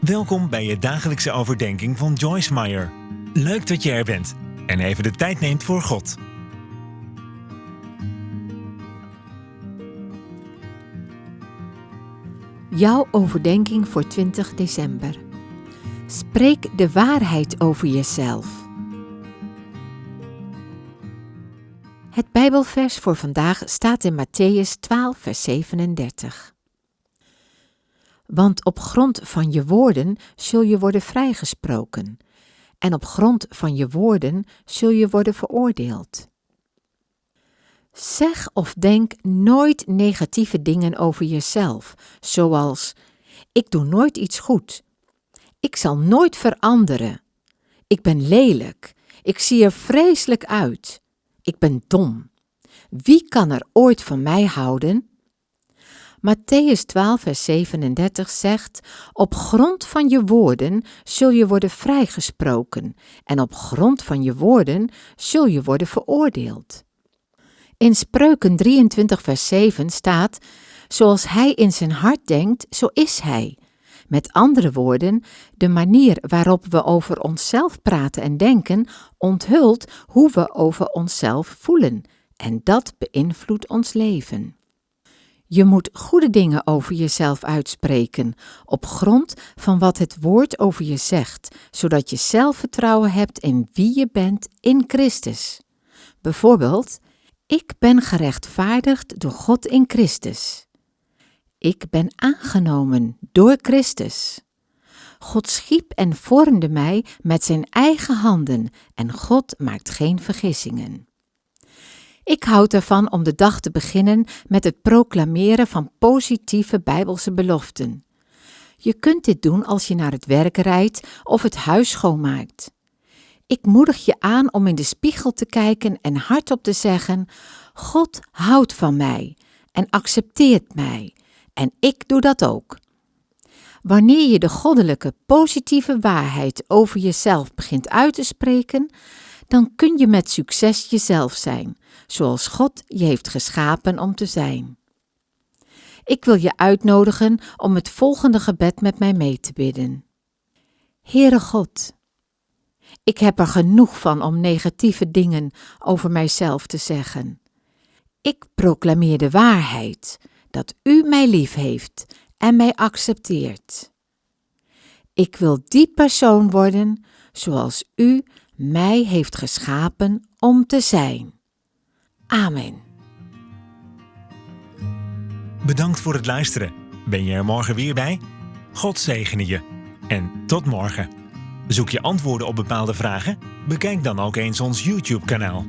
Welkom bij je dagelijkse overdenking van Joyce Meyer. Leuk dat je er bent en even de tijd neemt voor God. Jouw overdenking voor 20 december. Spreek de waarheid over jezelf. Het Bijbelvers voor vandaag staat in Matthäus 12, vers 37. Want op grond van je woorden zul je worden vrijgesproken, en op grond van je woorden zul je worden veroordeeld. Zeg of denk nooit negatieve dingen over jezelf, zoals: Ik doe nooit iets goed. Ik zal nooit veranderen. Ik ben lelijk. Ik zie er vreselijk uit. Ik ben dom. Wie kan er ooit van mij houden? Matthäus 12, vers 37 zegt: Op grond van je woorden zul je worden vrijgesproken, en op grond van je woorden zul je worden veroordeeld. In Spreuken 23, vers 7 staat: Zoals hij in zijn hart denkt, zo is hij. Met andere woorden, de manier waarop we over onszelf praten en denken onthult hoe we over onszelf voelen, en dat beïnvloedt ons leven. Je moet goede dingen over jezelf uitspreken, op grond van wat het woord over je zegt, zodat je zelfvertrouwen hebt in wie je bent in Christus. Bijvoorbeeld, ik ben gerechtvaardigd door God in Christus. Ik ben aangenomen door Christus. God schiep en vormde mij met zijn eigen handen en God maakt geen vergissingen. Ik houd ervan om de dag te beginnen met het proclameren van positieve Bijbelse beloften. Je kunt dit doen als je naar het werk rijdt of het huis schoonmaakt. Ik moedig je aan om in de spiegel te kijken en hardop te zeggen: God houdt van mij en accepteert mij, en ik doe dat ook. Wanneer je de goddelijke positieve waarheid over jezelf begint uit te spreken, dan kun je met succes jezelf zijn, zoals God je heeft geschapen om te zijn. Ik wil je uitnodigen om het volgende gebed met mij mee te bidden. Heere God, ik heb er genoeg van om negatieve dingen over mijzelf te zeggen. Ik proclameer de waarheid dat U mij lief heeft en mij accepteert. Ik wil die persoon worden zoals U mij heeft geschapen om te zijn. Amen. Bedankt voor het luisteren. Ben je er morgen weer bij? God zegene je. En tot morgen. Zoek je antwoorden op bepaalde vragen? Bekijk dan ook eens ons YouTube-kanaal.